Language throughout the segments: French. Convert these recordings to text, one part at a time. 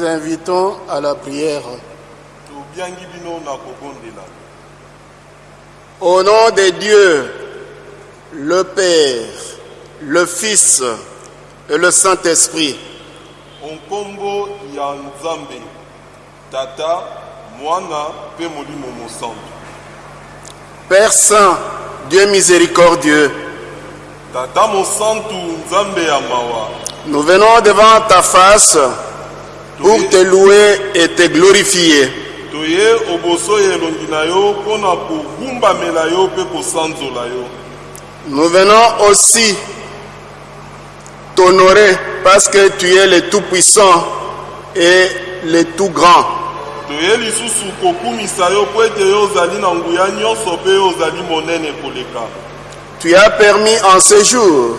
vous invitons à la prière. Au nom de Dieu, le Père, le Fils et le Saint-Esprit, Père Saint, Dieu miséricordieux, nous venons devant ta face pour te louer et te glorifier. Nous venons aussi t'honorer parce que tu es le Tout-Puissant et le Tout-Grand. Tu as permis en ce jour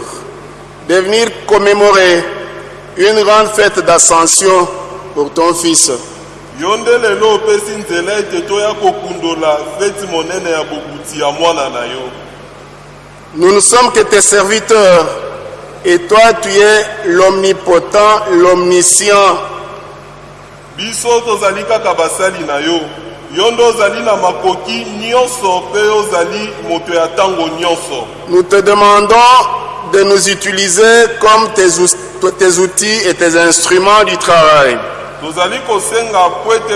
de venir commémorer une grande fête d'ascension pour ton Fils. Nous ne sommes que tes serviteurs et toi tu es l'omnipotent, l'omniscient. biso tozali kaka basali na yo yo nde ozali na makoki nyonso mpe ozali moto ya ntango nyonso Nous te demandons de nous utiliser comme tes outils et tes instruments du travail. Tozali kosenga po ete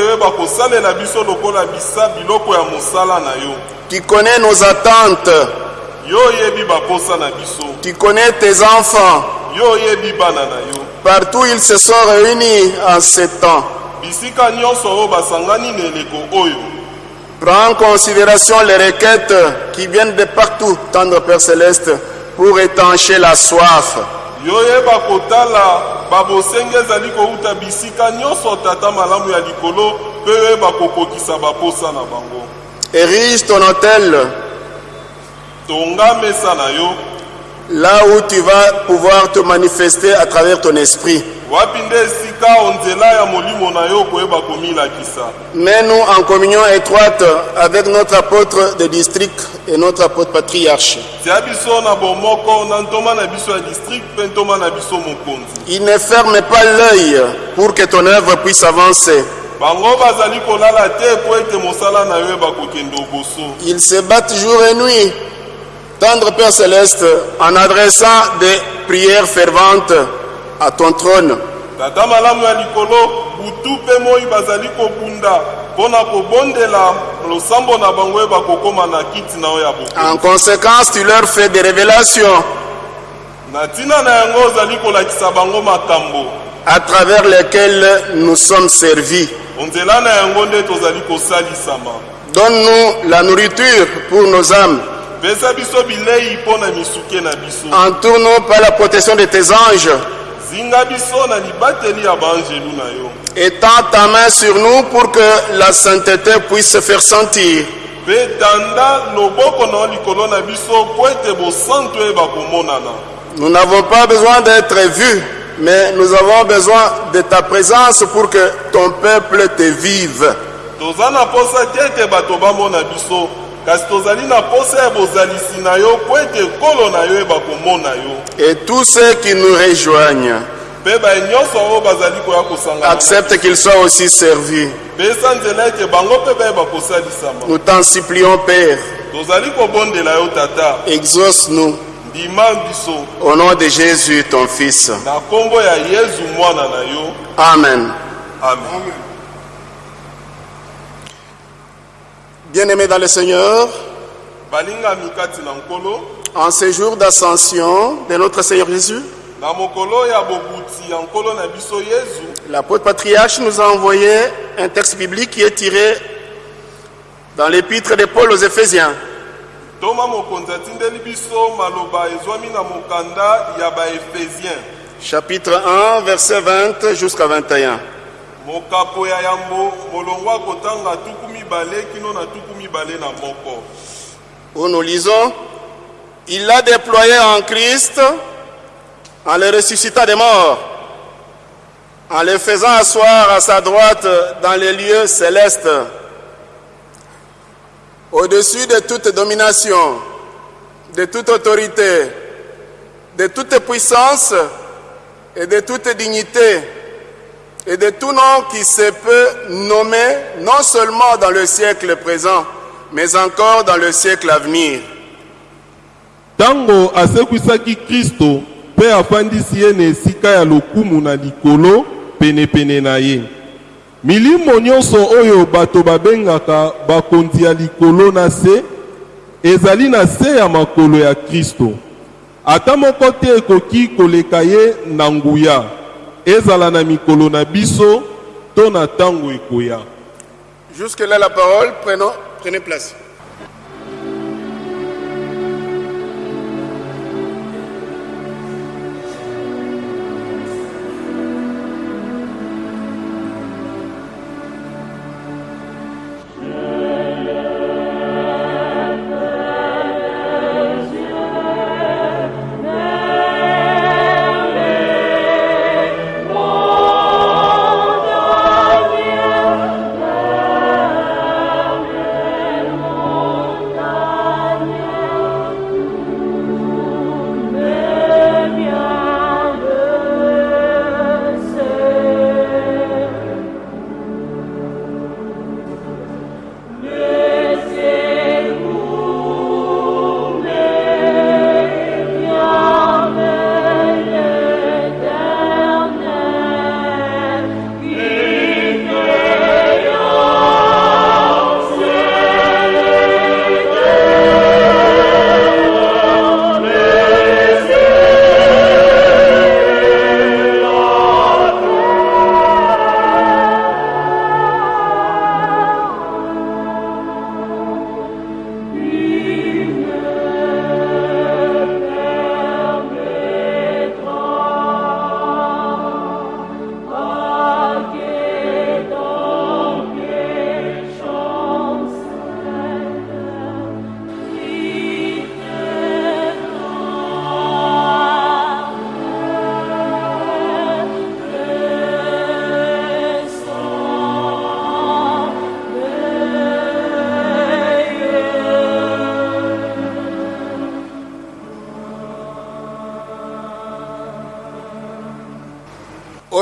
biso lokola bisa biloko ya mosala na yo Tu connais nos attentes, yo oyebi baposa na biso tu connais tes enfants. yo oyebi bana na yo Partout ils se sont réunis en ce temps. bisika nyonso oyo basangani na eleko oyo Prends en considération les requêtes qui viennent de partout, tendre Père Céleste, pour étancher la soif. Yo oyeba kotala babosenge ezali kouta bisika nyonso tata malamu ya likolo mpe oyeba kokokisa baposa na bango. Érige ton hôtel. Tonga mesa na yo là où tu vas pouvoir te manifester à travers ton esprit. komilakisa? Mets-nous en communion étroite avec notre apôtre de district et notre apôtre patriarche. Il ne ferme pas l'œil pour que ton œuvre puisse avancer. Ils se battent jour et nuit, tendre Père Céleste, en adressant des prières ferventes à ton trône. tata malamu ya likolo butu mpe moi bazali kobunda mpo na kobondela losambo na bango eba kokóma na kiti na yo ya bokonzi En conséquence, tu leur fais des révélations na ntina na yango ozali kolakisa bango makambo à travers lesquelles nous sommes servis. onzela na yango nde tozali kosalisama Donne-nous la nourriture pour nos âmes. Entoure-nous par la protection de tes anges. Étends ta main sur nous pour que la sainteté puisse se faire sentir. komonana Nous n'avons pas besoin d'être vus, mais nous avons besoin de ta présence pour que ton peuple te vive. Et tous ceux qui nous rejoignent, accepte qu'ils soient aussi servis. Nous t'en supplions, Père, exauce-nous. Au nom de Jésus, ton Fils. Amen. amen Bien-aimés dans le Seigneur, en ce jour d'ascension de notre Seigneur Jésus, l'apôtre patriarche nous a envoyé un texte biblique qui est tiré dans l'épître de Paul aux Éphésiens. chapitre 1, verset 20 jusqu'à 21. Nous lisons, il l'a déployé en Christ en le ressuscitant des morts, en le faisant asseoir à sa droite dans les lieux célestes, au-dessus de toute domination, de toute autorité, de toute puissance et de toute dignité, et de tout nom qui se peut nommer non seulement dans le siècle présent, mais encore dans le siècle à venir. ntango asekwisaki kristo mpe afandisi ye na esika ya lokumu na likolo penepene na ye. Milimo nyonso oyo bato babengaka bakonzi ya likolo na se ezali na se ya makolo ya kristo. Ata moko te ekoki koleka ye na nguya ezala na mikolo na biso to na ekoya Jusque-là la parole, prenons, prenez place.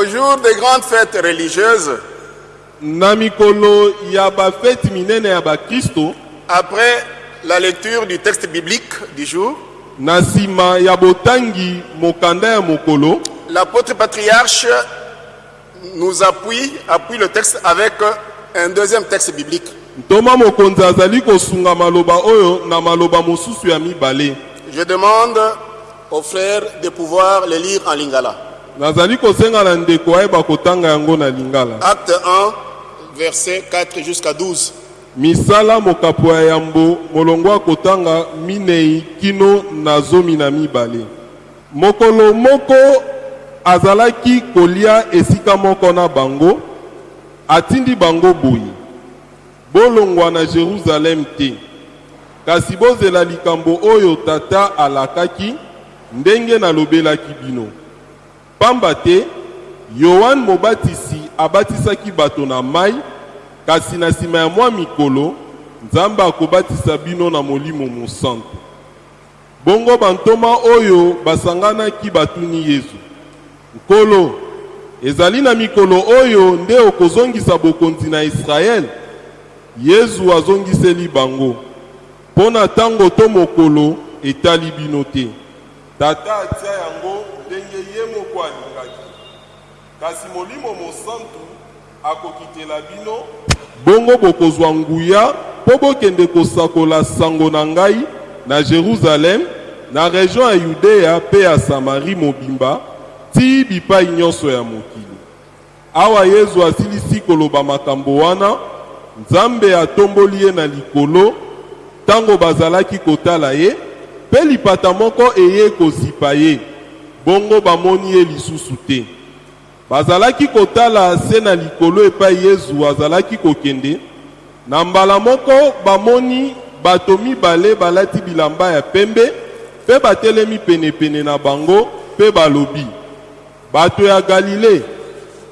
Au jour des grandes fêtes religieuses, après la lecture du texte biblique du jour, l'apôtre patriarche nous appuie, appuie le texte avec un deuxième texte biblique. Je demande aux frères de pouvoir le lire en lingala. Nazali kosenga na ndeko ayeba kotanga yango na lingala. Acte 1, verset 4 jusqu'à 12. misala mokapo ya yambo molongo ya kotanga minei kino na zomi na mibale. Mokolo moko azalaki kolia esika moko na bango atindi bango boye. Bolongwa na jerusalem te. Kasi bozela likambo oyo tata alakaki ndenge nalobelaki bino pamba te yohane mobatisi abatisaki bato na mai kasi na nsima ya mwa mikolo nzambe akobatisa bino na molimo mosantu. Bongo bantoma oyo basanganaki batuni yesu. Nkolo ezali na mikolo oyo nde okozongisa bokonzi na israele. Yesu azongiseli bango. Mpo na ntango to mokolo etali bino te tata atia yango ndenge ye moko alingaki. Kasi molimo mosantu akokitela bino. Bongo bokozwa nguya mpo bokende kosakola sango na ngai na jerusalem na region ya yudeya mpe ya samari mobimba ti bipai nyonso ya mokili. Awa yesu asilisi koloba makambo wana nzambe atomboli ye na likolo ntango bazalaki kotala ye mpe lipata moko eye kozipa ye. Bongo bamoni ye lisusu te. Bazalaki kotala se na likolo epai yesu azalaki kokende. Na mbala moko bamoni bato mibale balati bilamba ya pembe mpe batelemi penepene na bango mpe balobi. Bato ya galile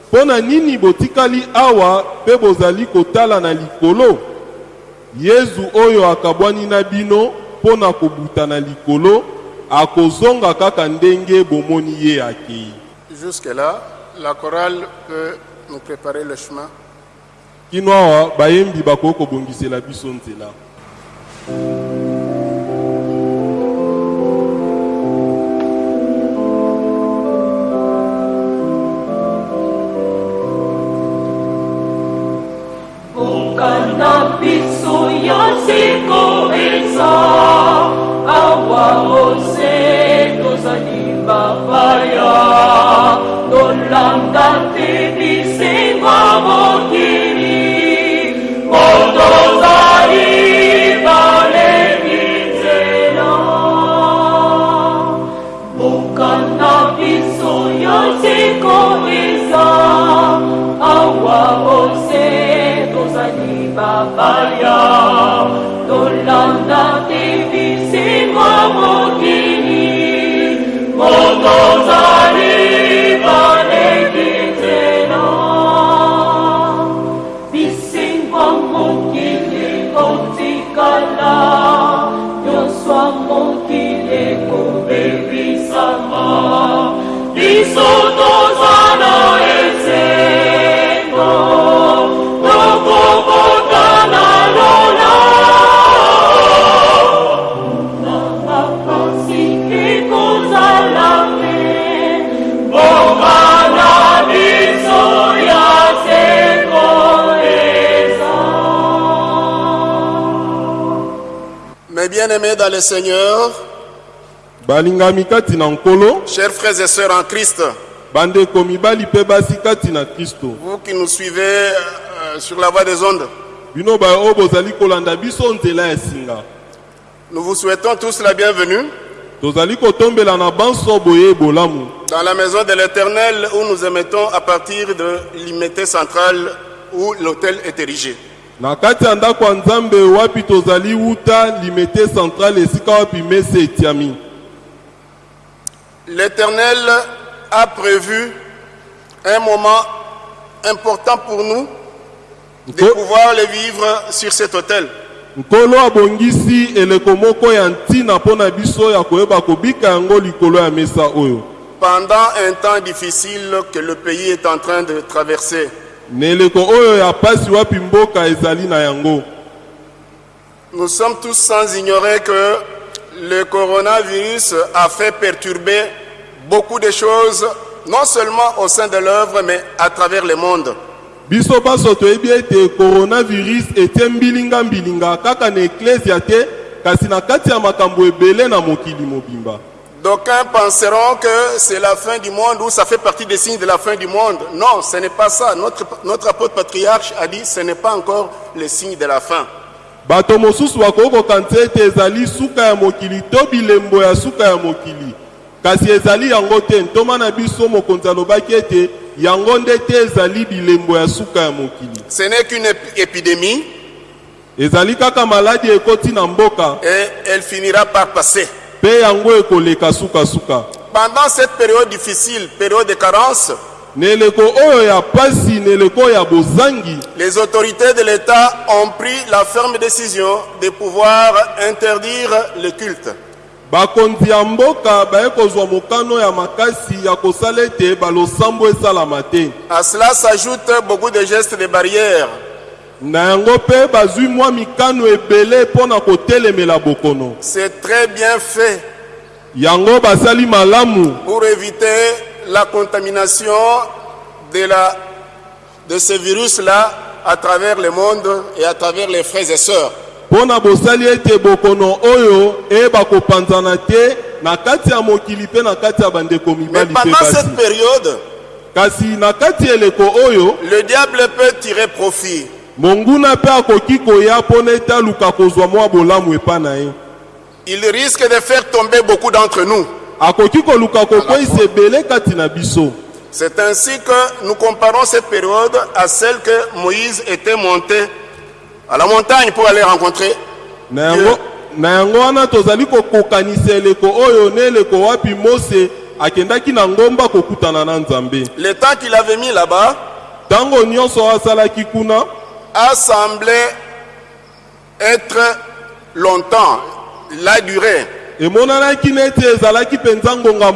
mpo na nini botikali awa mpe bozali kotala na likolo? Yesu oyo akabwani na bino mpo na kobuta na likolo akozonga kaka ndenge bomoni ye akei Jusque-là, la chorale peut nous préparer le chemin. kino awa bayembi bakoki kobongisela biso nzela Bukana le Seigneur, chers frères et sœurs en Christ, vous qui nous suivez euh, sur la voie des ondes, nous vous souhaitons tous la bienvenue dans la maison de l'Éternel où nous émettons à partir de l'immédiat central où l'hôtel est érigé. Na kati ya ndako ya nzambe wapi tozali wuta limete centrale esika wapi mesa etiami? L'Éternel a prévu un moment important pour nous de pouvoir le vivre sur cet hôtel. nkolo abongisi eleko moko ya ntina mpo na biso ya koyeba kobika yango likolo ya mesa oyo Pendant un temps difficile que le pays est en train de traverser, oyo ya pasi wapi mboka ezali na yango nous sommes tous sans ignorer que le coronavirus a fait perturber beaucoup de choses, non seulement au sein de l'œuvre, mais à travers le monde. biso baso toyebi ete coronavirus etie mbilinga-mbilinga kaka na eklesia te kasi na kati ya makambo ebele na mokili mobimba D'aucuns penseront que c'est la fin du monde ou ça fait partie des signes de la fin du monde. Non, ce n'est pas ça. Notre, notre apôtre patriarche a dit ce n'est pas encore le signe de la fin. bato mosusu bakoki kokanisa ete ezali suka ya mokili to bilembo ya suka ya mokili kasi ezali yango te ntoma na biso mokonzi alobaki ete yango nde te ezali bilembo ya suka ya mokili Ce n'est qu'une ép- épidémie ezali kaka maladi ekoti na mboka et elle finira par passer. Pendant cette période difficile, période de carence, les autorités de l'État ont pris la ferme décision de pouvoir interdire le culte. bakonzi ya mboka baye kozwa mokano ya makasi ya kosala ete balosambo esalama te. À cela s'ajoutent beaucoup de gestes de barrière C'est très bien fait yango basali malamu pour éviter la contamination de, la, de ce virus-là à travers le monde et à travers les frères et sœurs. mpo na bosali ete bokono oyo eyeba kopanzana te na kati ya mokili mpe na kati ya bandeko Mais mibali mpe pendant basi cette période, kasi na kati ya eleko oyo le diable peut tirer profit. Monguna mpe akoki koya mpo na ete aluka kozwa mwa bolamu epa na ye Il risque de faire tomber beaucoup d'entre nous. akoki koluka kokweyisa ebele kati na biso C'est ainsi que nous comparons cette période à celle que Moïse était monté à la montagne pour aller rencontrer. na yango, na yango wana tozali kokokanisa eleko oyo na eleko wapi mose akendaki na ngomba kokutana na nzambe Le temps qu'il avait mis là-bas ntango nyonso asalaki kuna a semblé être longtemps, la durée,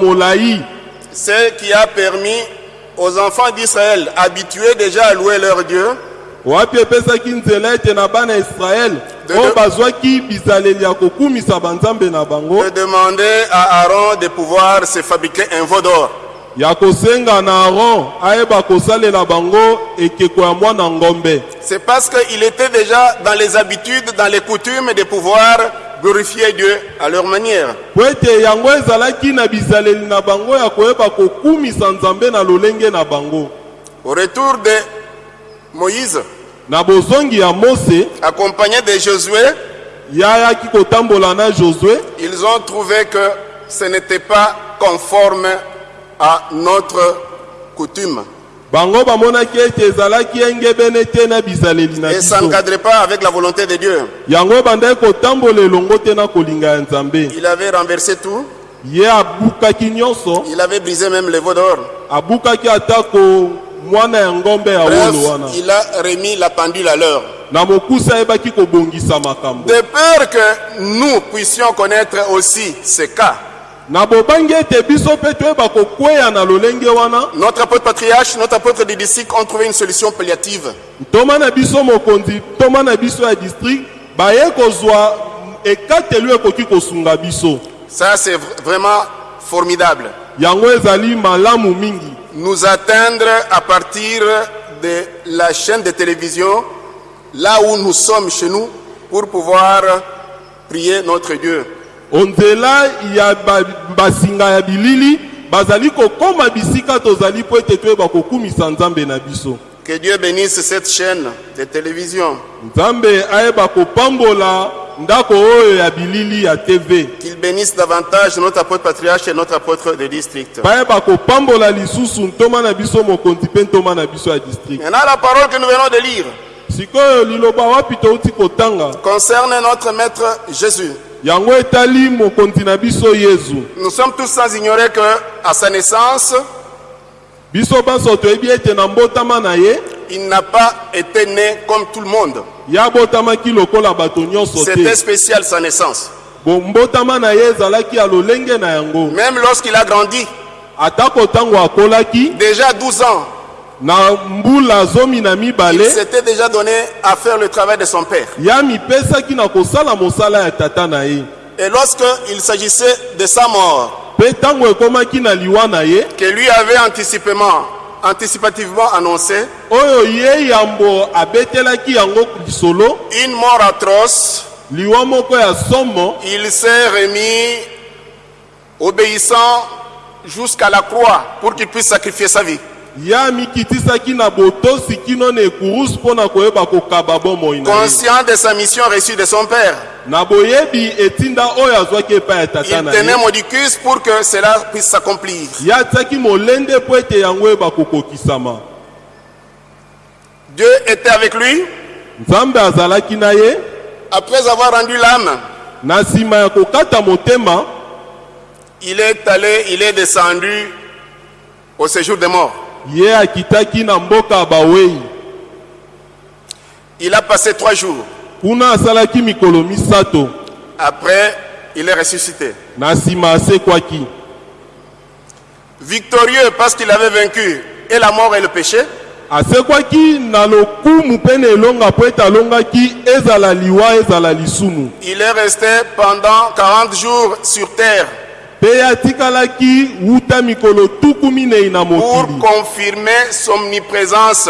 molai ce qui a permis aux enfants d'Israël, habitués déjà à louer leur Dieu, de demander à Aaron de pouvoir se fabriquer un veau d'or. C'est parce qu'il était déjà dans les habitudes, dans les coutumes de pouvoir glorifier Dieu à leur manière. Au retour de Moïse, accompagné de Josué, ils ont trouvé que ce n'était pas conforme à notre coutume. bango bamonaki ete ezalaki engebene te na bizaleli na Et ça n'encadrait pas avec la volonté de Dieu. yango bandaki kotambola elongo te na kolinga ya nzambe Il avait renversé tout, ye abukaki nyonso il avait brisé même le veau d'or. abukaki atako mwana ya ngombe ya Bref, wolo wana il a remis la pendule à l'heure. na mokusa ayebaki kobongisa makambo De peur que nous puissions connaître aussi ce cas. Notre apôtre patriarche, notre apôtre des districts ont trouvé une solution palliative. Ça, c'est vr- vraiment formidable. Nous atteindre à partir de la chaîne de télévision, là où nous sommes chez nous, pour pouvoir prier notre Dieu. Onzela ya ba- basinga ya bilili bazali kokoma bisika tozali mpo ete toyeba kokumisa nzambe na biso Que Dieu bénisse cette chaîne de télévision. nzambe ayeba kopambola ndako oyo ya bilili ya tv Qu'il bénisse davantage notre apôtre patriarche et notre apôtre de district. bayeba kopambola lisusu ntoma na biso mokonzi mpe ntoma na biso ya district Maintenant, la parole que nous venons de lire sikoyo liloba wapi touti kotanga? concerne notre maître Jésus. Nous sommes tous sans ignorer que, à sa naissance, il n'a pas été né comme tout le monde. C'était spécial sa naissance. Même lorsqu'il a grandi, déjà à 12 ans, il s'était déjà donné à faire le travail de son père. Et lorsqu'il s'agissait de sa mort, que lui avait anticipément, anticipativement annoncé, une mort atroce, il s'est remis obéissant jusqu'à la croix pour qu'il puisse sacrifier sa vie. Conscient de sa mission reçue de son père, il na tenait modicus pour que cela puisse s'accomplir. Dieu était avec lui après avoir rendu l'âme. Il est allé, il est descendu au séjour des morts. Ye akitaki na mboka ya bawei Il a passé trois jours. kuna asalaki mikolo misato Après, il est ressuscité. na nsima asekwaki Victorieux parce qu'il avait vaincu et la mort et le péché. asekwaki na lokumu mpe na elonga mpo ete alongaki ezala liwa ezala lisumu Il est resté pendant 40 jours sur terre pour confirmer son omniprésence,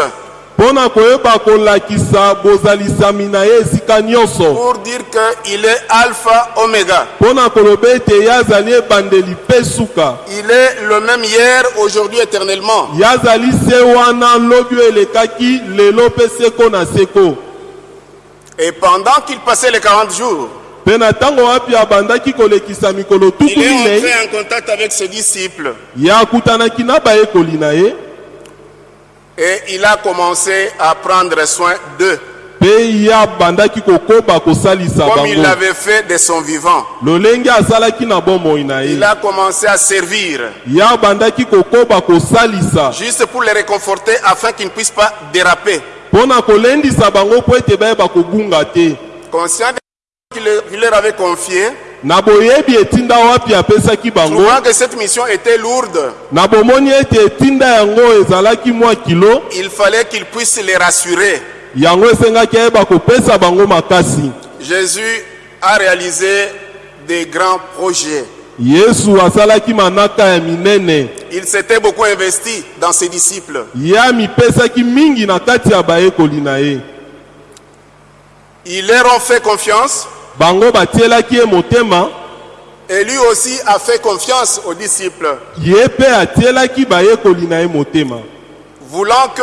pour dire qu'il est Alpha Oméga. Il est le même hier, aujourd'hui, éternellement. Et pendant qu'il passait les 40 jours, mpe na ntango wapi abandaki kolekisa mikolo tuku il est minei entré en contact avec ses disciples. Ye akutanaki na bayekoli na ye et il a commencé à prendre soin d'eux, comme il l'avait fait de son vivant. Il a commencé à servir, juste pour les réconforter afin qu'ils ne puissent pas déraper. Conscient de qu'il leur- avait confié, trouvant que cette mission était lourde, il fallait qu'il puisse les rassurer. Jésus a réalisé des grands projets. Il s'était beaucoup investi dans ses disciples. Ils leur ont fait confiance bango batielaki ye motema. Et lui aussi a fait confiance aux disciples, ye mpe atielaki bayekoli na ye motema. Voulant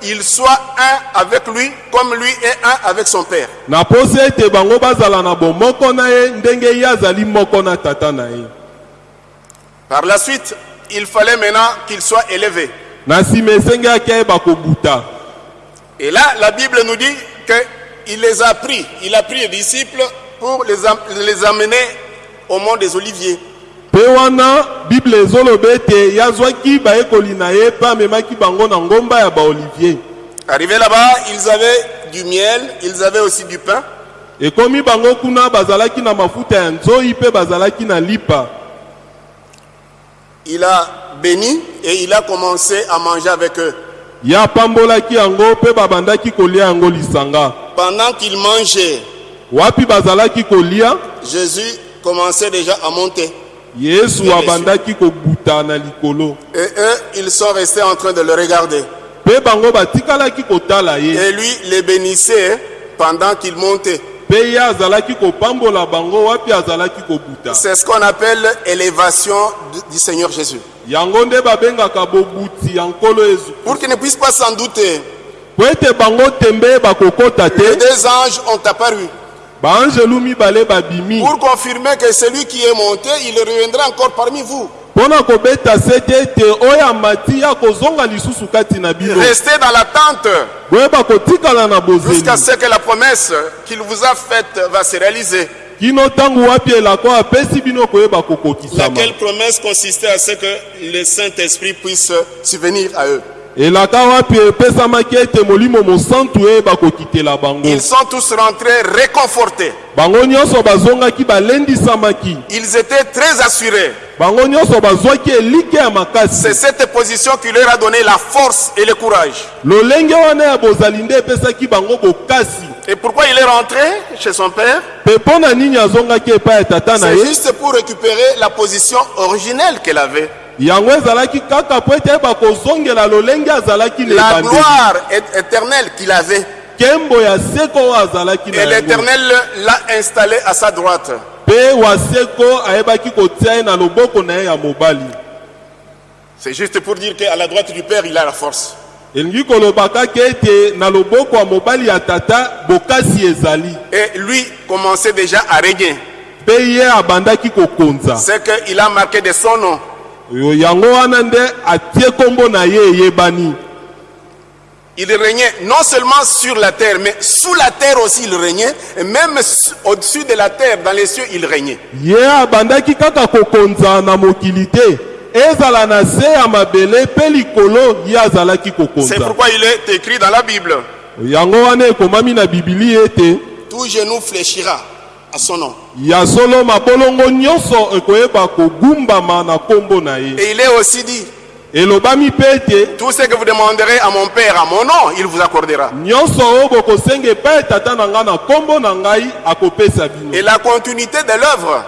qu'ils soient un avec lui comme lui est un avec son Père. na posi ete bango bazala na bomoko na ye ndenge ye azali moko na tata na ye. Par la suite, il fallait maintenant na nsima esengaki ayeba kobuta Et là, la Bible nous dit qu'il les a pris. Il a pris les disciples pour les, am- les amener au mont des Oliviers. mpe wana bible ezoloba ete yazwaki bayekoli na ye mpe amemaki bango na ngomba ya baolivier Arrivés là-bas, ils avaient du miel, ils avaient aussi du pain. ekomi bango kuna bazalaki na mafuta ya nzoi mpe bazalaki na lipa Il a béni et il a commencé à manger avec eux. ye apambolaki yango mpe babandaki kolia yango lisanga Pendant qu'ils mangeaient, wapi bazalaki kolia? Jésus commençait déjà à monter. yesu Bien abandaki kobuta na likolo Et eux, ils sont restés en train de le regarder. mpe bango batikalaki kotala ye Et lui les bénissait pendant qu'il montait. mpe ye azalaki kopambola bango wapi azalaki kobuta C'est ce qu'on appelle élévation du- Seigneur Jésus. yango nde babengaka bobuti ya nkolo yesu Pour qu'ils ne puissent pas s'en douter, po ete bango tembe bakokota les deux anges ont apparu pour confirmer que celui qui est monté, il reviendra encore parmi vous. Restez dans l'attente jusqu'à ce que la promesse qu'il vous a faite va se réaliser. kokokisama Laquelle promesse consistait à ce que le Saint-Esprit puisse subvenir à eux? Bango Ils sont tous rentrés réconfortés. balendisamaki Ils étaient très assurés. makasi C'est cette position qui leur a donné la force et le courage. Et pourquoi il est rentré chez son père? C'est juste pour récupérer la position originelle qu'elle avait. Yango ezalaki kaka po ete ayeba kozongela lolenge azalaki na La ebandeli gloire é- éternelle qu'il avait. nkembo ya seko oyo azalaki na Et yango l'éternel l'a installé à sa droite. mpe waseko ayebaki kotia ye na loboko na ye ya mobali C'est juste pour dire qu'à la droite du père, il a la force. elingi koloba kaka ete na loboko ya mobali ya tata bokasi ezali Et lui commençait déjà à régner. mpe ye abandaki kokonza C'est qu'il a marqué de son nom. Yo- yango wana nde atie nkombo na ye eyebani Il régnait non seulement sur la terre, mais sous la terre aussi il régnait. Et même su- au-dessus de la terre, dans les cieux, il régnait. ye abandaki kaka kokonza na mokili te ezala na se ya mabele mpe likolo ye azalaki C'est pourquoi il est écrit dans la Bible. yango wana ekomami na bibili ete Tout genou fléchira à son nom. ya solo mabolongo nyonso ekoyeba kogumbama na nkombo na ye Et il est aussi dit, elobami mpe ete tout ce que vous demanderez à mon Père, à mon nom, il vous accordera. nyonso oyo bokosenga epai ya tata na ngai na nkombo na ngai akopesa bino Et la continuité de l'œuvre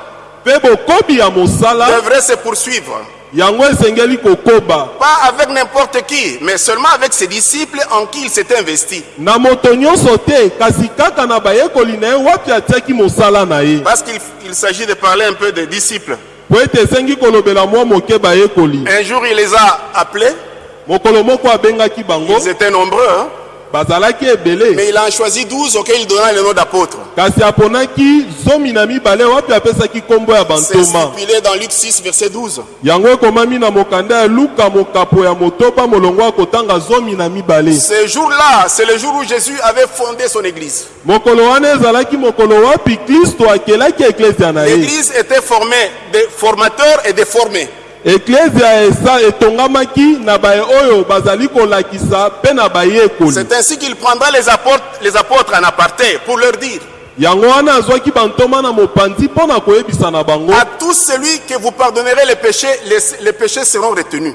mpe bokobi ya mosala devrait se poursuivre. Yango esengeli kokoba Pas avec n'importe qui, mais seulement avec ses disciples en qui il s'est investi. na moto nyonso te kasi kaka na bayekoli na ye wapi atiaki mosala na ye? Parce qu'il il s'agit de parler un peu des disciples. po ete esengi kolobela mwa moke bayekoli Un jour, il les a appelés. mokolo moko abengaki bango Ils étaient nombreux, hein. Mais il en choisit 12 auxquels il donna le nom ya C'est stipulé dans Luc 6, verset 12. yango ekomami na mokanda ya luka mokapo ya motoba molongo ya kotanga zomi na mibale Ce jour-là, c'est le jour où Jésus avait fondé son église. L'église était formée de formateurs et de formés. C'est ainsi qu'il prendra les apôtres, les apôtres en aparté pour leur dire yango wana azwaki bantoma na mopanzi mpo na koyebisa na bango À tout celui que vous pardonnerez les péchés, les, les péchés seront retenus.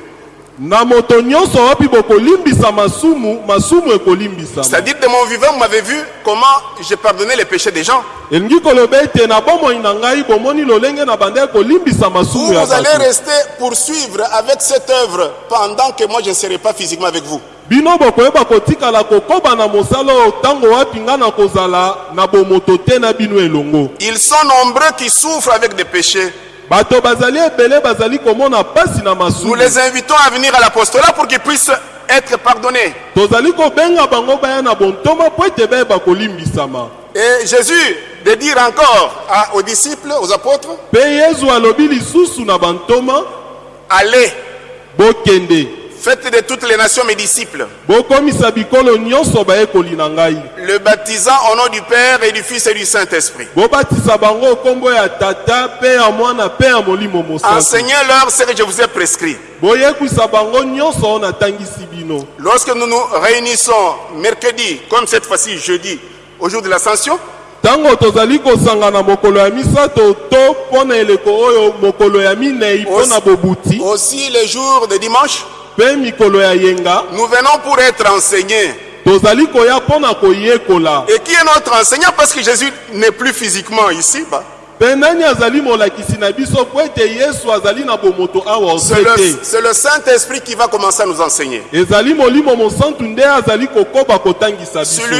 Na moto nyonso wapi bokolimbisa masumu masumu ekolimbisama C'est-à-dire, de mon vivant, vous m'avez vu comment j'ai pardonné les péchés des gens. elingi koloba ete na bomoi na ngai bomoni lolenge na banda ya kolimbisa Vous, masumu ya vous allez rester poursuivre avec cette œuvre pendant que moi je ne serai pas physiquement avec vous. bino bokoyeba kotikala kokoba na mosala oyo ntango wapi nga na kozala na bomoto te na bino elongo Ils sont nombreux qui souffrent avec des péchés. Nous les invitons à venir à l'apostolat pour qu'ils puissent être pardonnés. Et Jésus de dire encore à- aux disciples, aux apôtres, allez, faites de toutes les nations mes disciples, le baptisant au nom du Père et du Fils et du Saint-Esprit. Enseignez-leur ce que je vous ai prescrit. Lorsque nous nous réunissons mercredi, comme cette fois-ci jeudi, au jour de l'ascension, ntango tozali kosangana mokolo ya misato to mpo na eleko oyo mokolo ya minei mpo na bobuti. aussi les jours de dimanche, nous venons pour être enseignés. Et qui est notre enseignant? Parce que Jésus n'est plus physiquement ici. Bah. C'est le, le Saint-Esprit qui va commencer à nous enseigner.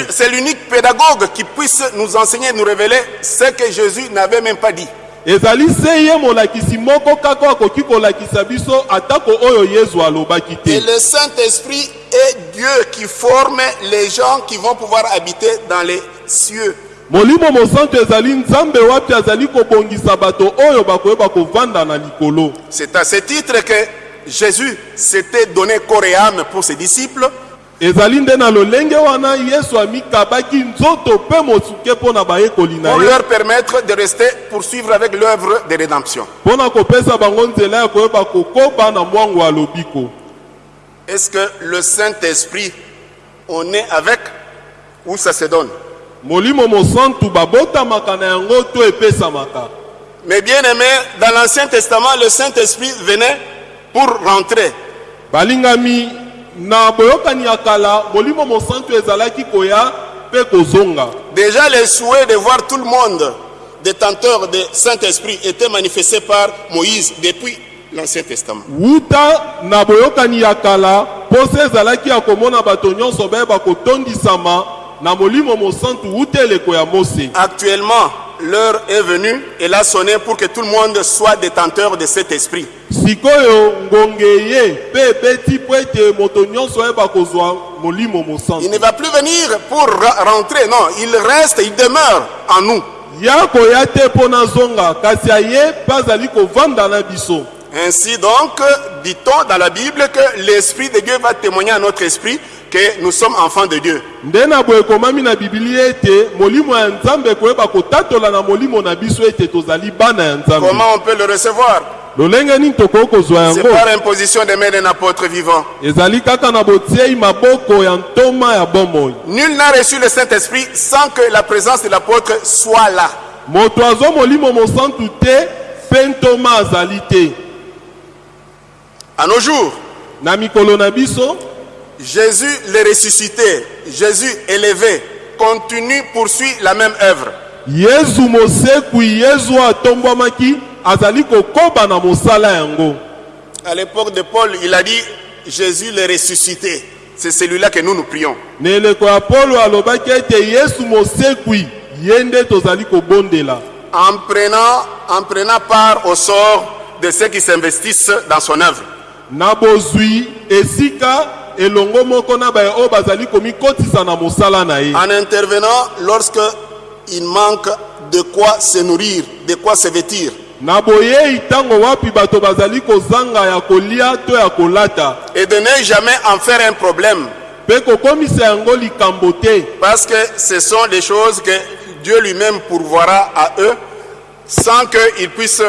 C'est l'unique pédagogue qui puisse nous enseigner, nous révéler ce que Jésus n'avait même pas dit. Ezali se ye molakisi moko kaka akoki kolakisa biso atako oyo yesu alobaki Et te le Saint-Esprit est Dieu qui forme les gens qui vont pouvoir habiter dans les cieux. molimo mosantu ezali nzambe wapi azali kobongisa bato oyo bakoyeba kovanda na likolo. C'est à ce titre que Jésus s'était donné corps et âme pour ses disciples ezali nde na lolenge wana yesu amikabaki nzoto mpe mosuke mpo na bayekoli na pour leur permettre de rester poursuivre avec l'œuvre de rédemption. mpo na kopesa bango nzela ya koyeba kokoba na mwango ya lobiko Est-ce que le Saint-Esprit, on est avec ou ça se donne? Molimo mosantu babotamaka na yango to epesamaka Mais bien aimé, dans l'Ancien Testament, le Saint-Esprit venait pour rentrer. balingami na boyokani ya kala molimo mosantu ezalaki koya mpe kozonga Déjà, les souhaits de voir tout le monde détenteur de Saint-Esprit était manifesté par Moïse depuis l'Ancien Testament. wuta na boyokani ya kala posa ezalaki ya komona bato nyonso bayeba kotondisama na molimo mosantu wuta eleko ya mose Actuellement, l'heure est venue et l'a sonné pour que tout le monde soit détenteur de cet esprit. Il ne va plus venir pour rentrer, non, il reste, il demeure en nous. Ainsi donc, dit-on dans la Bible que l'Esprit de Dieu va témoigner à notre esprit que nous sommes enfants de Dieu. Comment on peut le recevoir? C'est par imposition des mains d'un apôtre vivant. Nul n'a reçu le Saint-Esprit sans que la présence de l'apôtre soit là. À nos jours, Jésus le ressuscité, Jésus élevé, continue, poursuit la même œuvre. yesu mosekwi yesu oyo atombwamaki azali kokoba na mosala yango À l'époque de Paul, il a dit Jésus le ressuscité. C'est celui-là que nous nous prions. na eleko ya polo alobaki ete yesu mosekwi ye nde tozali kobondela En prenant, en prenant part au sort de ceux qui s'investissent dans son œuvre. na bozwi esika elongo moko na baye oyo bazali komikotisa na mosala na ye En intervenant lorsque il manque de quoi se nourrir, de quoi se vêtir. na boyei ntango wapi bato bazali kozanga ya kolia to ya kolata Et de ne jamais en faire un problème. mpe kokomisa yango likambo te Parce que ce sont des choses que Dieu lui-même pourvoira à eux sans qu'ils puissent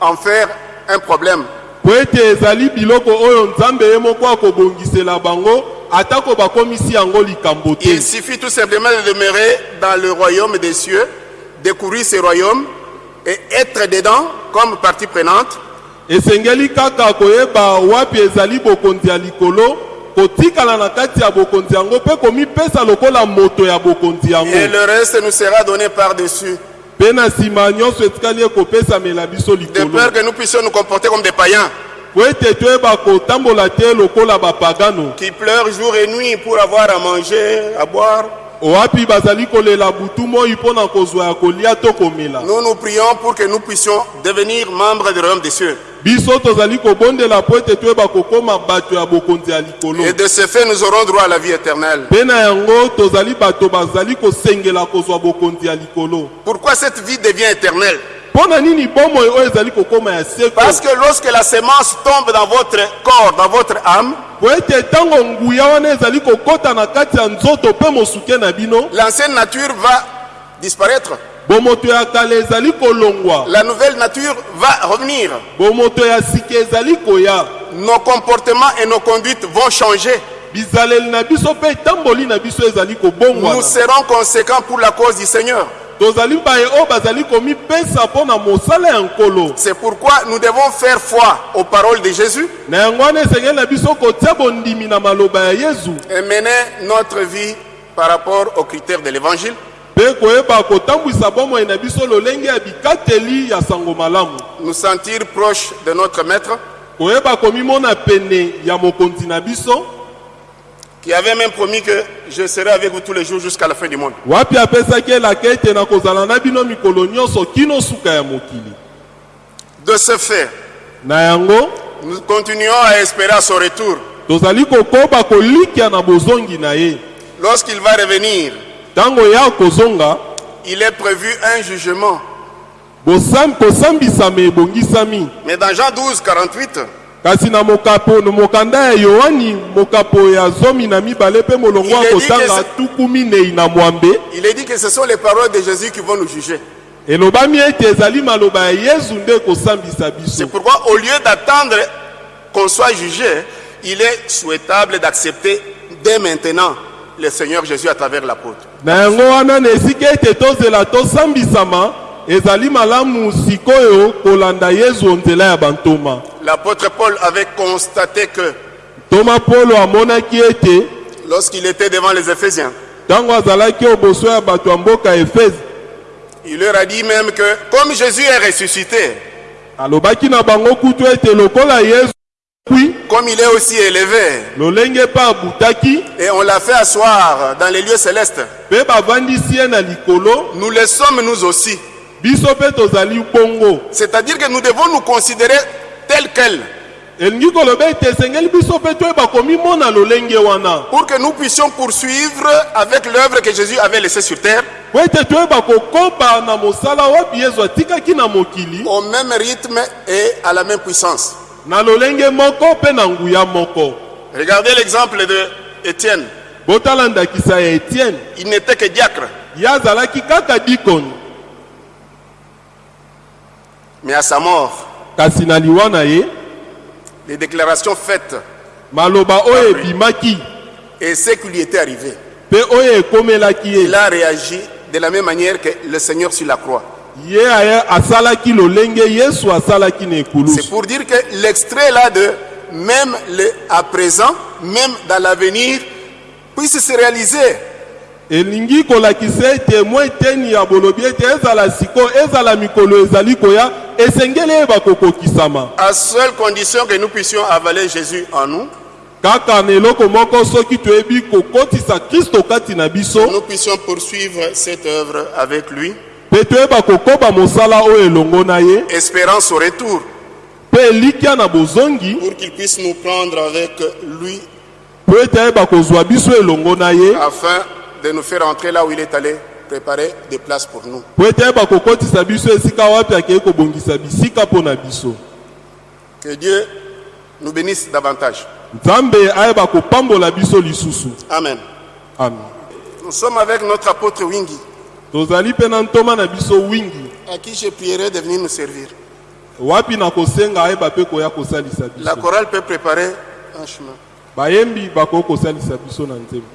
en faire un problème. Po ete ezali biloko oyo nzambe ye moko akobongisela bango atako bakomisi yango likambo te Il suffit tout simplement de demeurer dans le royaume des cieux découvrir ce royaume et être dedans comme partie prenante. esengeli kaka koyeba wapi ezali bokonzi ya likolo kotikala na kati ya bokonzi yango mpe komipesa lokola moto ya bokonzi yango Et le reste nous sera donné par-dessus. mpe De peur que nous puissions nous comporter comme des païens qui pleurent jour et nuit pour avoir à manger, à boire. Nous nous prions pour que nous puissions devenir membres du royaume des cieux. Biso tozali kobondela po ete toyeba kokóma bato ya bokonzi ya likolo Et de ce fait, nous aurons droit à la vie éternelle. mpe na yango tozali bato bazali kosengela kozwa bokonzi ya likolo Pourquoi cette vie devient éternelle? Mpo na nini bomoi oyo ezali kokóma ya seko Parce que lorsque la semence tombe dans votre corps, dans votre âme, po ete ntango nguya wana ezali kokɔta na kati ya nzoto mpe mosuke na bino l'ancienne nature va disparaître. La nouvelle nature va revenir. Nos comportements et nos conduites vont changer. Nous serons conséquents pour la cause du Seigneur. C'est pourquoi nous devons faire foi aux paroles de Jésus et mener notre vie par rapport aux critères de l'évangile. Mpe koyeba kotambwisa bomoi na biso lolenge ya bikateli ya sango malamu Nous sentir proches de notre Maître koyeba komimona pene ya mokonzi na biso qui avait même promis que je serai avec vous tous les jours jusqu'à la fin du monde. wapi apesaki elaka ete na kozala na bino mikolo nyonso kino suka ya mokili De ce fait, na yango nous continuons à espérer à son retour. tozali kokoba kolikia na bozongi na ye Lorsqu'il va revenir, il est prévu un jugement. Mais dans Jean 12, 48, kasi na mokapo na mokanda ya yohani mokapo ya zomi na mibale mpe molongo Il est dit que kotanga c'est- tuku minei na mwambe il est dit que ce sont les paroles de Jésus qui vont nous juger. elobami ete ezali maloba ya yesu nde ekosambisa biso C'est pourquoi, au lieu d'attendre qu'on soit jugé, il est souhaitable d'accepter dès maintenant le Seigneur Jésus à travers l'apôtre. Na yango wana na esika ete tozela tosambisama ezali malamu sikoyo kolanda yesu nzela ya bantoma. L'apôtre Paul avait constaté que ntoma polo amonaki ete lorsqu'il était devant les Éphésiens, ntango azalaki oboso ya bato ya mboka efese il leur a dit même que comme Jésus est ressuscité, alobaki na bango kutu ete lokola yesu kwi comme il est aussi élevé, et on l'a fait asseoir dans les lieux célestes, nous le sommes nous aussi. C'est-à-dire que nous devons nous considérer tels quels. Wana. Pour que nous puissions poursuivre avec l'œuvre que Jésus avait laissée sur terre. Mokili. Au même rythme et à la même puissance. Regardez l'exemple de Étienne. Il n'était que diacre, mais à sa mort, les déclarations faites et ce qui lui était arrivé, il a réagi de la même manière que le Seigneur sur la croix. C'est pour dire que l'extrait là de même le, à présent, même dans l'avenir, puisse se réaliser. elingi kolakisa ete mwa eteni ya bolobi ete ezala sikoyo ezala mikolo ezali koya esengeli eyeba kokokisama. À seule condition que nous puissions avaler Jésus en nous, kaka na eloko moko soki toyebi kokotisa kristo kati na biso nous puissions poursuivre cette œuvre avec lui, mpe toyeba kokoba mosala oyo elongo na ye. Espérant son retour, mpe elikya na bozongi. Pour qu'il puisse nous prendre avec lui, mpo ete ayeba kozwa biso elongo na ye. Afin de nous faire entrer là où il est allé préparer des places pour nous. mpo ete ayeba kokotisa biso esika wapi akei kobongisa bisika mpo na biso. Que Dieu nous bénisse davantage. nzambe ayeba kopambola biso lisusu. Amen. amen. Nous sommes avec notre apôtre Wingi, tozali mpe na ntoma na biso wingi à qui je prierai de venir nous servir. wapi na kosenga ayeba mpe koya kosalisa La biso chorale peut préparer un chemin. bayembi bakoki kosalisa biso na nzembo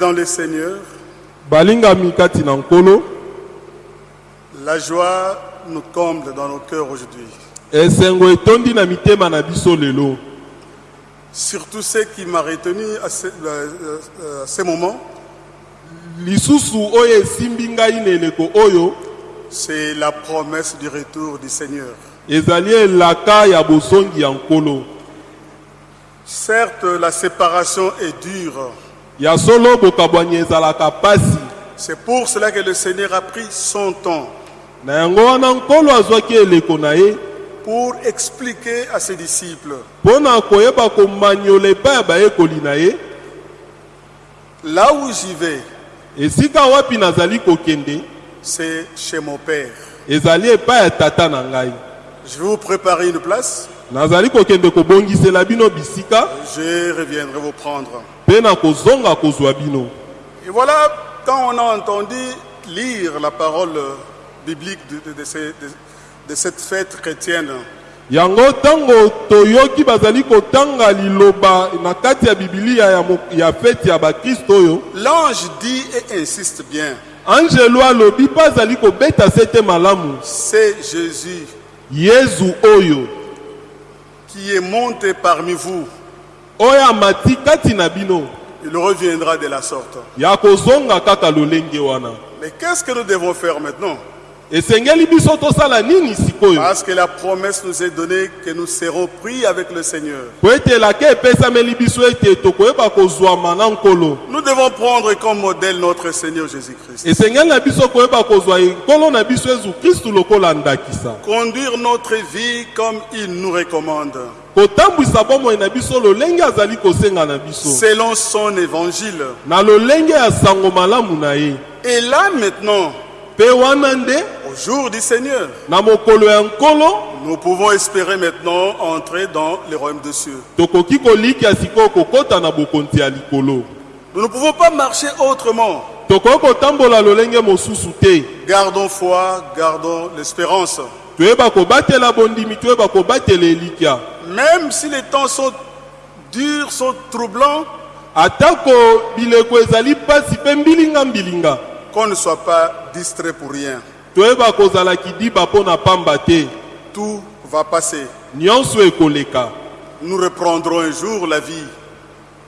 Dans le Seigneur, balingami kati na nkolo la joie nous comble dans nos cœurs aujourd'hui. esengo etondi na mitema na biso lelo Surtout ce qui m'a retenu à ce, euh, euh, à ce moment, lisusu oyo esimbi ngai na eleko oyo c'est la promesse du retour du Seigneur. ezali elaka ya bosongi ya nkolo Certes, la séparation est dure. C'est pour cela que le Seigneur a pris son temps. Pour expliquer à ses disciples. là où j'y vais, esika wapi nazali kokende c'est chez mon Père. ezali epai ya tata na ngai. Je vais vous préparer une place. Je reviendrai vous prendre. Et voilà, quand on a entendu lire la parole biblique de, de- de de- cette fête chrétienne, yango ntango toyoki bazali kotanga liloba na kati ya bibilia ya, mo- ya bakristo oyo. l'ange dit et insiste bien, angelo alobi mpe azali kobeta sete malamu. C'est Jésus. Yezu oyo qui est monté parmi vous. oyo amati kati na bino Il reviendra de la sorte. ya kozonga kaka lolenge wana Mais qu'est-ce que nous devons faire maintenant? Parce que la promesse nous est donnée que nous serons pris avec le Seigneur. Nous devons prendre comme modèle notre Seigneur Jésus-Christ. Conduire notre vie comme il nous recommande, selon son évangile. Et là maintenant, au jour du Seigneur, nous pouvons espérer maintenant entrer dans le royaume des cieux. Nous ne pouvons pas marcher autrement. Gardons foi, gardons l'espérance. Même si les temps sont durs, sont troublants, qu'on ne soit pas distrait pour rien. toyeba kozala kidiba mpo na pamba te Tout va passer. nyonso ekoleka Nous reprendrons un jour la vie.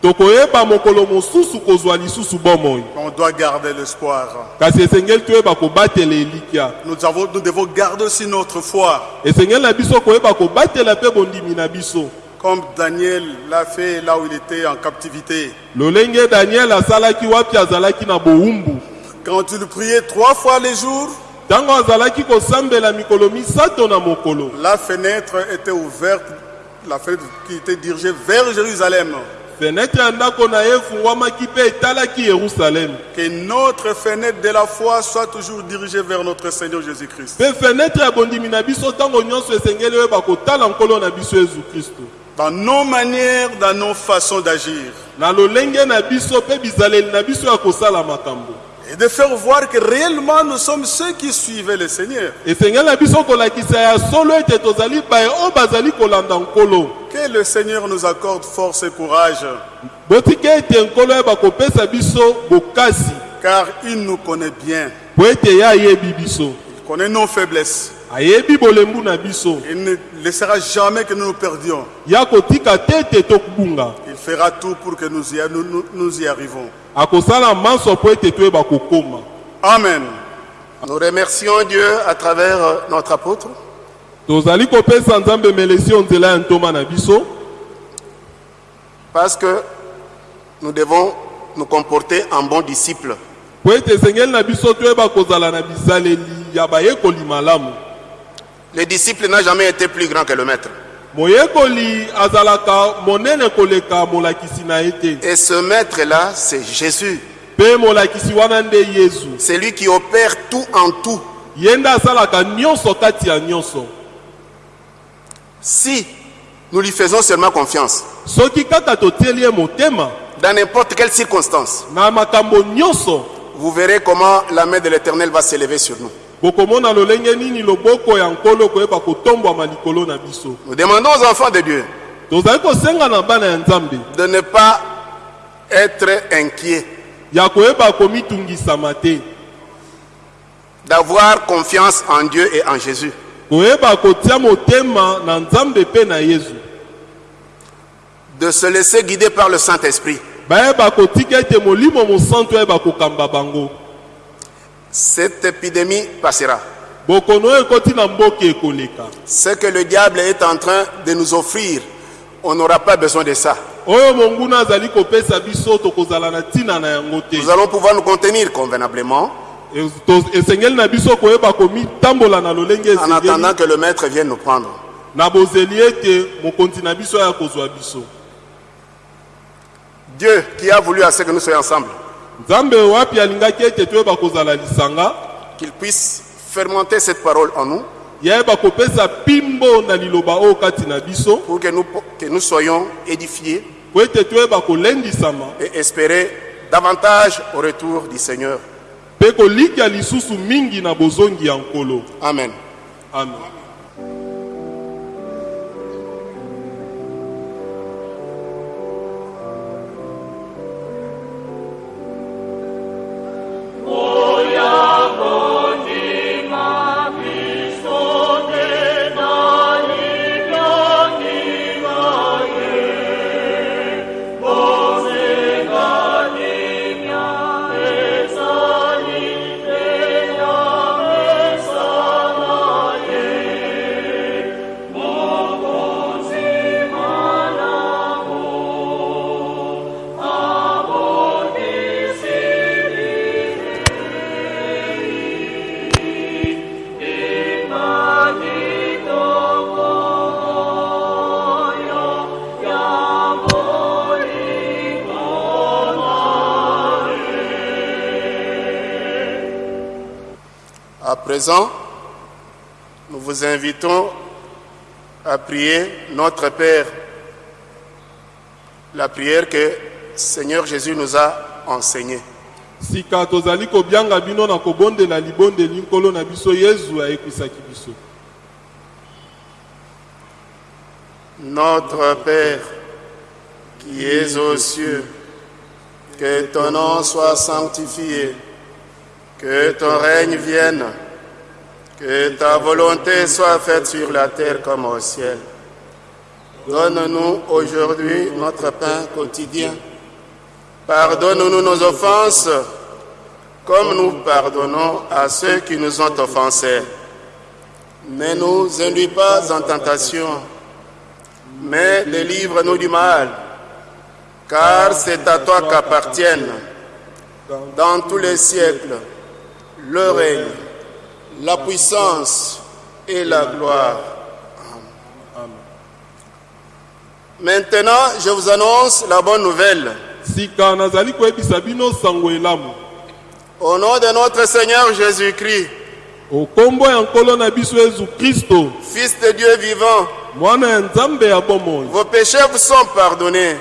tokoyeba mokolo mosusu kozwa lisusu bomoi On doit garder l'espoir. kasi esengeli toyeba kobatela elikya Nous, avons- nous devons garder aussi notre foi, esengeli na biso koyeba kobatela mpe bondimi na biso comme Daniel l'a fait là où il était en captivité. lolenge daniel asalaki wapi azalaki na bowumbu Quand il priait trois fois les jours, la fenêtre était ouverte, la fenêtre qui était dirigée vers Jérusalem. Que notre fenêtre de la foi soit toujours dirigée vers notre Seigneur Jésus-Christ. Dans nos manières, dans nos façons d'agir. Et de faire voir que réellement nous sommes ceux qui suivaient le Seigneur. Que le Seigneur nous accorde force et courage, car il nous connaît bien. Il connaît nos faiblesses. Il ne laissera jamais que nous nous perdions. Fera tout pour que nous y, nous, nous- nous y arrivons. Amen. Nous remercions Dieu à travers euh, notre apôtre parce que nous devons nous comporter en bons disciples. Le disciple n'a jamais été plus grand que le maître. Et ce maître-là, c'est Jésus. C'est lui qui opère tout en tout. Si nous lui faisons seulement confiance, dans n'importe quelle circonstance, vous verrez comment la main de l'Éternel va s'élever sur nous. Nous demandons aux enfants de Dieu de ne pas être inquiets. d'avoir confiance en Dieu et en Jésus. De se laisser guider par le Saint-Esprit. bayeba kotika ete molimo mosantu ayeba kokamba bango Cette épidémie passera. mboka ekoleka Ce que le diable est en train de nous offrir, on n'aura pas besoin de ça. Nous allons pouvoir nous contenir convenablement E- en attendant que le maître vienne nous prendre. Dieu qui a voulu à ce que nous soyons ensemble, qu'il puisse fermenter cette parole en nous. Pour que nous, que nous soyons édifiés. Et espérer davantage au retour du Seigneur. kolikya À présent, nous vous invitons à prier notre Père, la prière que Seigneur Jésus nous a enseignée. sika tozali kobianga bino na kobondela libondeli nkolo na biso yezu ayekwisaki biso Notre Père, qui es aux cieux, que ton nom soit sanctifié, que ton règne vienne, que ta volonté soit faite sur la terre comme au ciel. Donne-nous aujourd'hui notre pain quotidien. Pardonne-nous nos offenses, comme nous pardonnons à ceux qui nous ont offensés. Ne nous induis pas en tentation mais délivre-nous du mal, car c'est à toi qu'appartiennent, dans tous les siècles, le règne, la puissance et la gloire. Maintenant, je vous annonce la bonne nouvelle. Au nom de notre Seigneur Jésus-Christ, Fils de Dieu vivant, vos péchés vous sont pardonnés.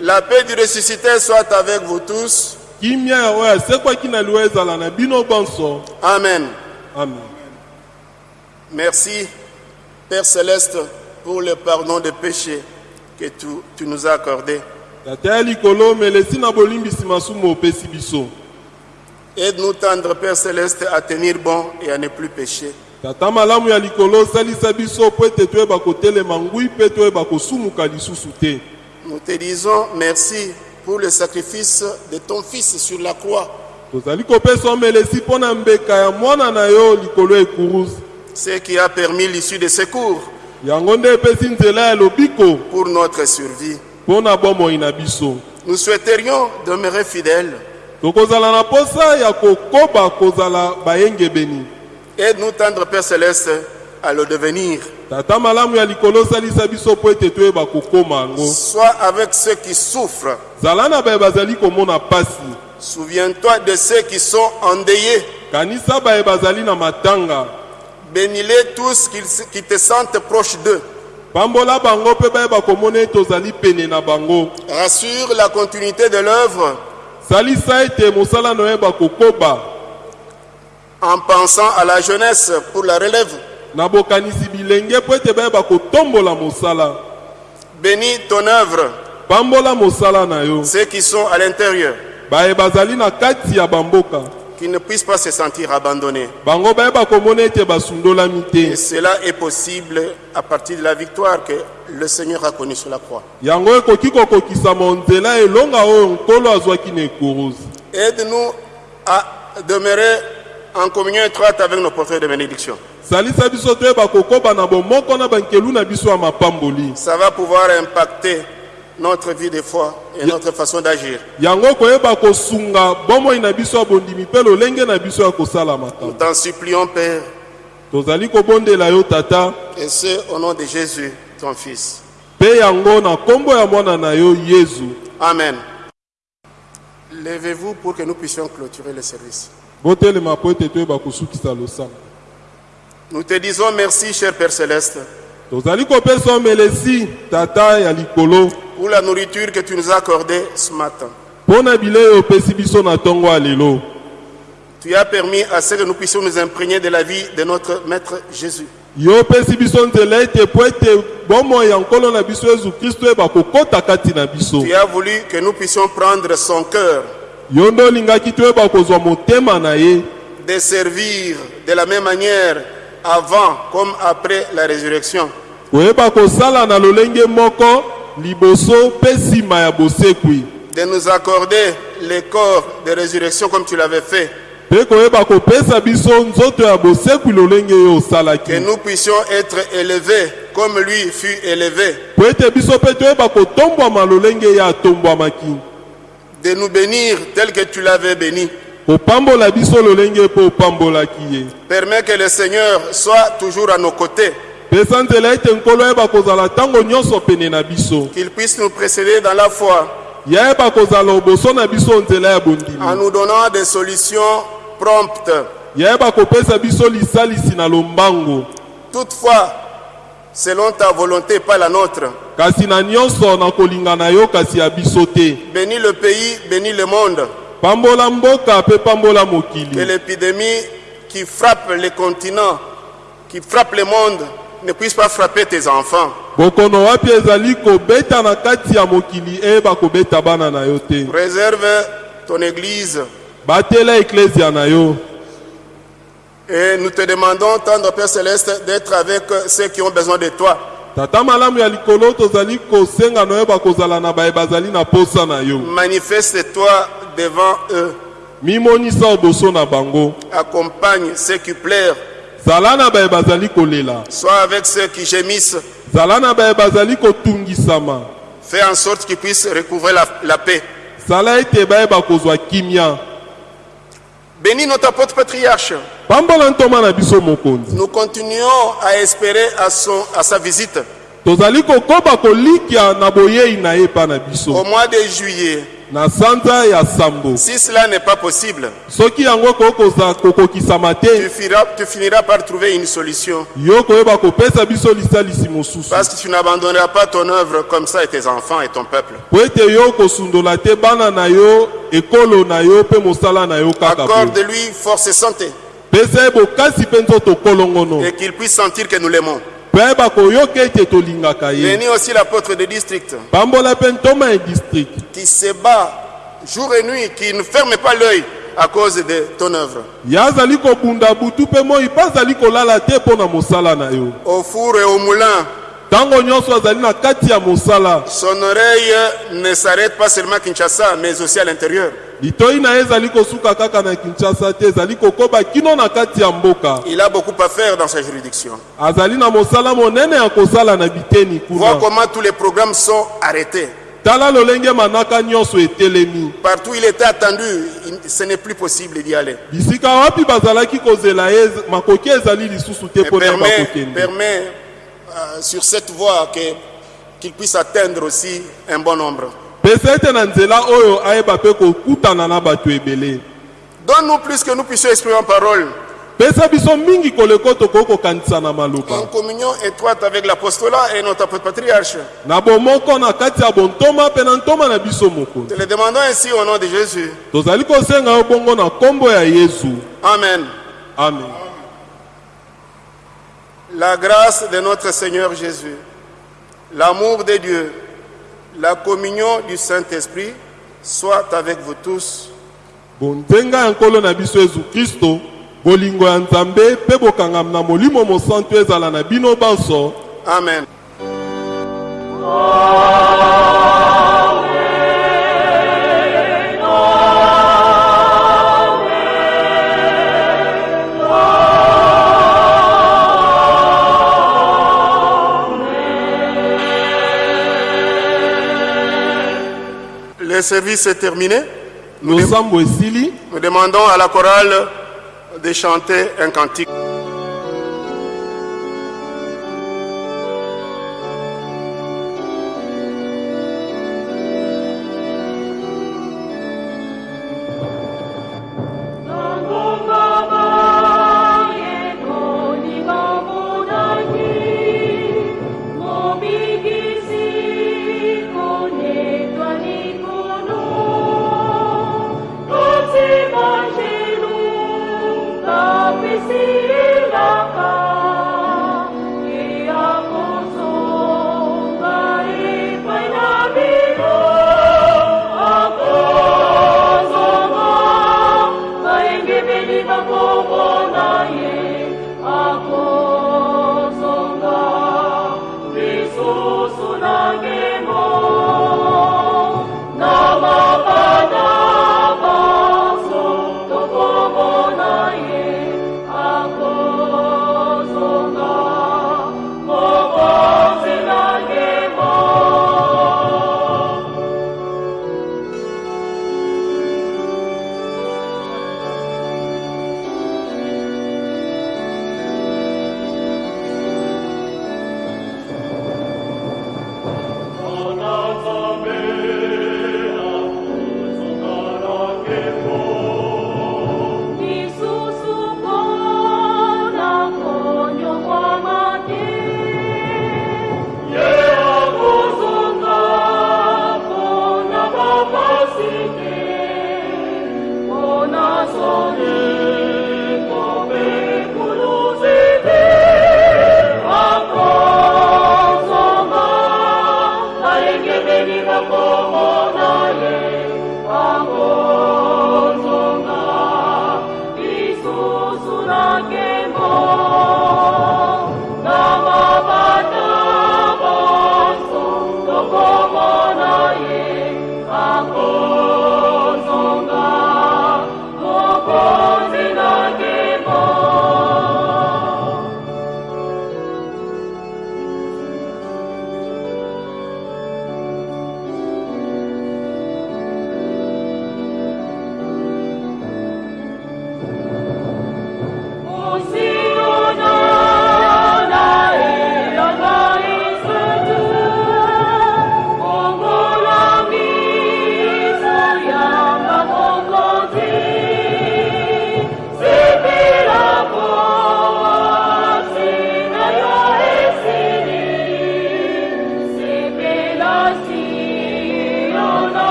La paix du ressuscité soit avec vous tous. Kimia ya oyo asekwaki na liwa ezala na bino bonso Amen. amen Merci, Père céleste, pour le pardon des péchés que tu, tu nous as accordé. tata ya likolo melesi na bolimbisi masumu opesi biso Aide-nous, tendre Père céleste, à tenir bon et à ne plus pécher. tata malamu ya likolo osalisa biso mpo ete toyeba kotelema ngwi mpe toyeba kosumuka lisusu te Nous te disons merci pour le sacrifice de ton Fils sur la croix, ce qui a permis l'issue de ya lobiko pour notre survie. Nous souhaiterions demeurer fidèles. Aide-nous, tendre Père céleste, à le devenir. Sois avec ceux qui souffrent. Souviens-toi de ceux qui sont endeuillés. Bénis-les tous qui, te sentent proche d'eux. Rassure la continuité de l'œuvre en pensant à la jeunesse pour la relève. Na bokanisi bilenge mpo ete bayeba kotombola mosala. Bénis ton œuvre. Pambola mosala na yo. Ceux qui sont à l'intérieur, baye bazali na kati ya bamboka. Qui ne puissent pas se sentir abandonnés. Et cela est possible à partir de la victoire que le Seigneur a connue sur la croix. Aide-nous à demeurer en communion étroite avec nos porteurs de bénédiction. Salisa biso toyeba kokoba na bomoko na bankelu na biso ya mapamboli Ça va pouvoir impacter notre vie de foi et notre façon d'agir. yango koyeba kosunga bomoi na biso ya bondimi mpe lolenge na biso ya kosala Nous t'en supplions, Père, tozali kobondela yo tata et ce au nom de Jésus, ton Fils. mpe yango na nkombo ya mwana na yo yezu Amen. Levez-vous pour que nous puissions clôturer le service. botelema po ete toyeba kosukisa losala Nous te disons merci, cher Père Céleste, pour la nourriture que tu nous as accordée ce matin. Tu as permis à ce que nous puissions nous imprégner de la vie de notre Maître Jésus. Tu as voulu que nous puissions prendre son cœur, de servir de la même manière avant comme après la résurrection. De nous accorder les corps de résurrection comme tu l'avais fait. Que nous puissions être élevés comme lui fut élevé. De nous bénir tel que tu l'avais béni. Permets que le Seigneur soit toujours à nos côtés. Qu'il puisse nous précéder dans la foi en nous donnant des solutions promptes. Toutefois, selon ta volonté, pas la nôtre. Bénis le pays, bénis le monde. Que l'épidémie qui frappe les continents, qui frappe le monde, ne puisse pas frapper tes enfants. Préserve ton Église. Et nous te demandons, tendre Père Céleste, d'être avec ceux qui ont besoin de toi. Manifeste-toi devant eux. mimonisa liboso na bango Accompagne ceux qui pleurent. zala na baye bazali kolela Sois avec ceux qui gémissent. zala na baye bazali kotungisama Fais en sorte qu'ils puissent recouvrer la, la paix. zala ete bayeba kozwa kimia Bénis notre apôtre patriarche. Nous continuons à espérer à, son, à sa visite au mois de juillet. Na sanza ya sambo Si cela n'est pas possible, soki yango kokoza kokokisama tu te finiras, tu finiras par trouver une solution. yo koyeba kopesa biso lisalisi mosusu Parce que tu n'abandonneras pas ton œuvre comme ça et tes enfants et ton peuple. po ete yo kosundola te bana na yo ekolo na yo mpe mosala na yo kaka boye Accorde-lui force et santé pesa ye bokasi mpe nzoto kolongono et qu'il puisse sentir que nous l'aimons. Bénis aussi l'apôtre de district pambola mpe ntoma ya district. Qui se bat jour et nuit, qui ne ferme pas l'œil à cause de ton œuvre. Au four et au moulin, son oreille ne s'arrête pas seulement à Kinshasa, mais aussi à l'intérieur. Litoi na ye ezali kosuka kaka na kinshasa te ezali kokoba kino na kati ya mboka Il a beaucoup à faire dans sa juridiction. azali na mosala monene ya kosala na biteni Vois kuna comment tous les programmes sont arrêtés. tala lolenge manaka nyonso etelemi Partout où il était attendu, il- ce n'est plus possible d'y aller. bisika wapi bazalaki kozela ye makoki ezali lisusu te Et mpo na ye permet, bakokende permet euh, sur cette voie que- qu'il puisse atteindre aussi un bon nombre. Pesa ete na nzela oyo ayeba mpe kokutana na bato ebele Donne-nous plus que nous puissions exprimer en parole, pesa biso mingi koleko tokoki kokanisa na maloba en communion étroite avec l'apostolat et notre apôtre patriarche. na bomoko na kati ya bontoma mpe na ntoma na biso mokonzi Te le demandons ainsi au nom de Jésus. tozali kosenga yo bongo na nkombo ya yesu Amen. amen La grâce de notre Seigneur Jésus, l'amour de Dieu La communion du Saint-Esprit soit avec vous tous. bonzenga ya nkolo na biso yesu kristo bolingo ya nzambe mpe bokangami na molimo mosantu ezala na bino banso Amen. Le service est terminé. losambo esili Nous demandons à la chorale de chanter un cantique.